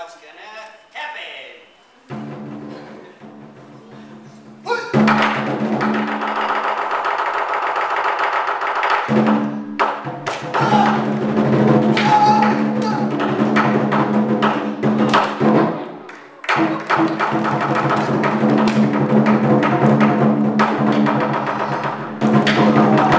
what's gonna happen. Thank